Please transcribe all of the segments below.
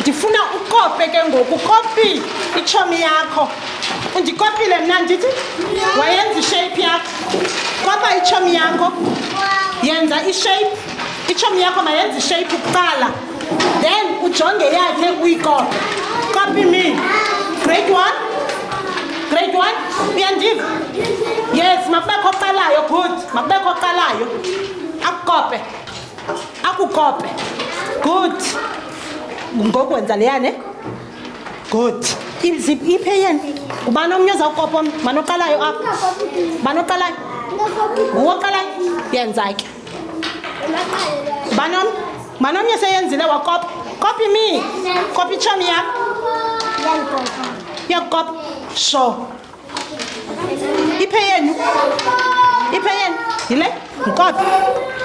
ndifuna ukope ke ngoku kopi itshomi yakho undikopile mna ndithi wayenza ishape yakho kopa itshomi yakho yenza ishape itshomi yakho mayenza ishape kuqala then ujonge yakhe uyikope copy me grade one grade one uyandiva yes makubekho oqalayo good makubekho oqalayo akukope akukope good ngoku wenza leyane good iphe yeni ngubani omnye ozawukopa omnye manoqalayo apha manoqalayo nguwoqalayo yenza ke banom banomnye seyenzile wakopi kopi mi kopi tshomi yam yakukopi sho iphe yenu iphe yenu yile mkopi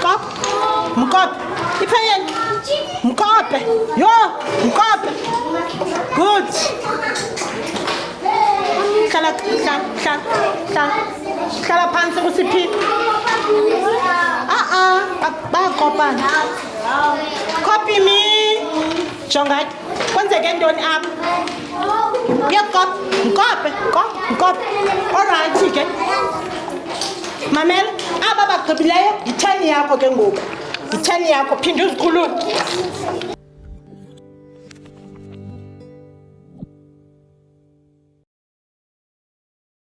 kopi mkopi iphe yenu mkope yo mkope good hlala hlala hlala hlala hlala phantsi kusiphi a-a bayakopana copy me jonga ke kwenzeke ntoni apha uyakop nkope kop nkope orayithi ke mamela aba bagqibileyo yitheni yakho ke ngoku yitheni yakho phinde uzikhulule